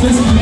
Francisco.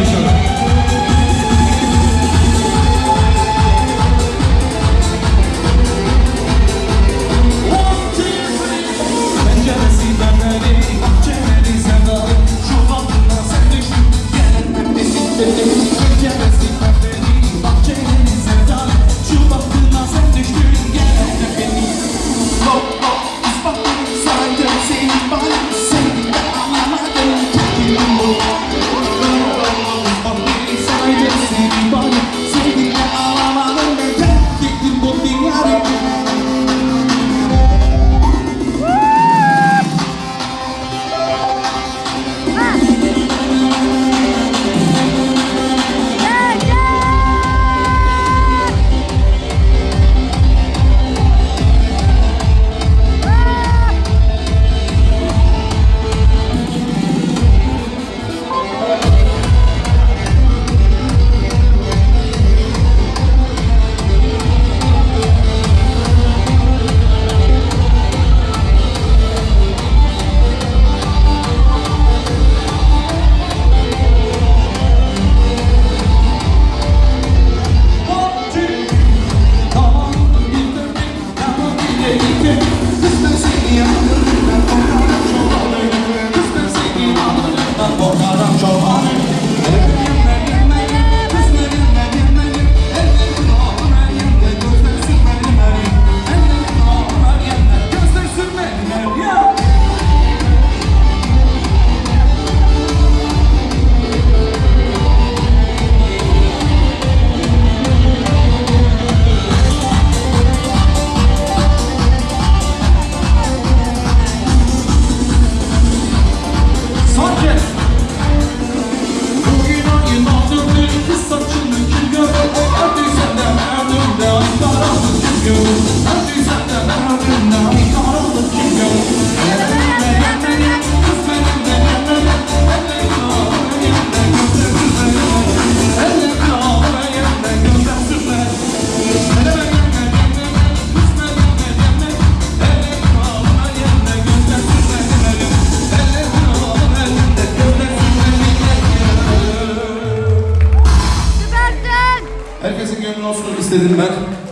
Herkesin gönlü olsun istedim ben.